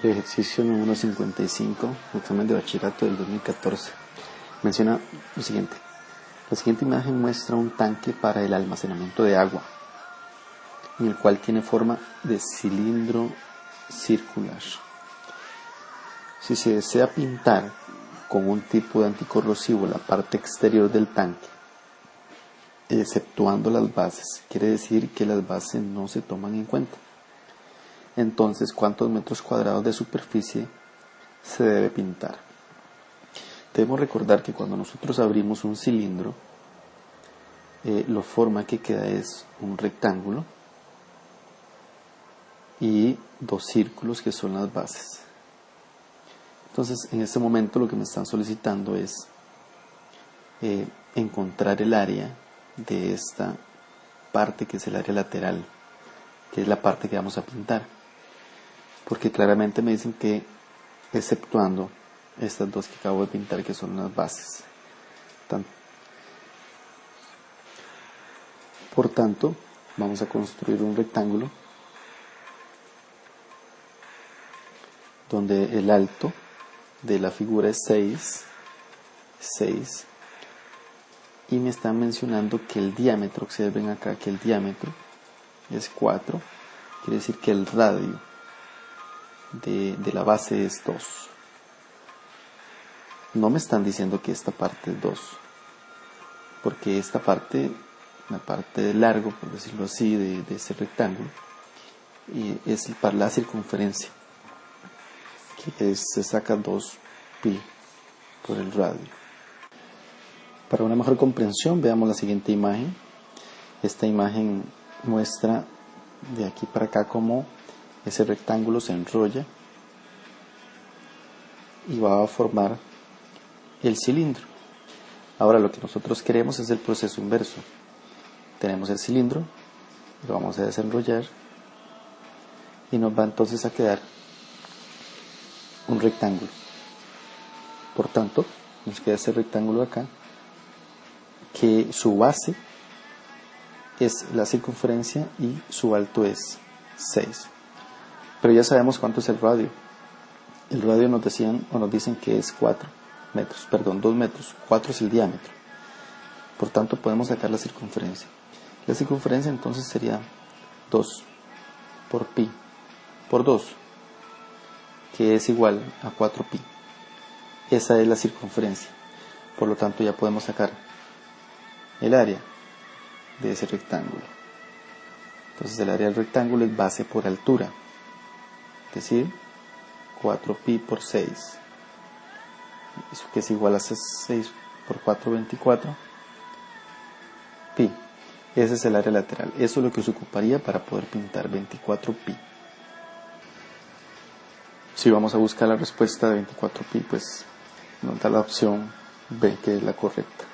Ejercicio número 55, examen de bachillerato del 2014. Menciona lo siguiente. La siguiente imagen muestra un tanque para el almacenamiento de agua, en el cual tiene forma de cilindro circular. Si se desea pintar con un tipo de anticorrosivo la parte exterior del tanque, exceptuando las bases, quiere decir que las bases no se toman en cuenta entonces cuántos metros cuadrados de superficie se debe pintar. Debemos recordar que cuando nosotros abrimos un cilindro, eh, la forma que queda es un rectángulo y dos círculos que son las bases. Entonces, en este momento lo que me están solicitando es eh, encontrar el área de esta parte que es el área lateral, que es la parte que vamos a pintar porque claramente me dicen que exceptuando estas dos que acabo de pintar que son las bases. Por tanto, vamos a construir un rectángulo donde el alto de la figura es 6, 6 y me están mencionando que el diámetro, observen acá que el diámetro es 4, quiere decir que el radio de, la base es 2. No me están diciendo que esta parte es 2, porque esta parte, la parte de largo, por decirlo así, de, ese rectángulo, y es para la circunferencia, que se saca 2 pi por el radio. Para una mejor comprensión, veamos la siguiente imagen. Esta imagen muestra de aquí para acá como ese rectángulo se enrolla y va a formar el cilindro. Ahora lo que nosotros queremos es el proceso inverso. Tenemos el cilindro, lo vamos a desenrollar y nos va entonces a quedar un rectángulo. Por tanto, nos queda ese rectángulo acá que su base es la circunferencia y su alto es 6. Pero ya sabemos cuánto es el radio. El radio nos decían o nos dicen que es 4 metros, perdón, 2 metros. 4 es el diámetro. Por tanto, podemos sacar la circunferencia. La circunferencia entonces sería 2 por pi por 2, que es igual a 4 pi. Esa es la circunferencia. Por lo tanto, ya podemos sacar el área de ese rectángulo. Entonces, el área del rectángulo es base por altura decir, 4pi por 6, eso que es igual a 6 por 4, 24, pi. Ese es el área lateral. Eso es lo que se ocuparía para poder pintar 24 pi. Si vamos a buscar la respuesta de 24 pi, pues nos da la opción B, que es la correcta.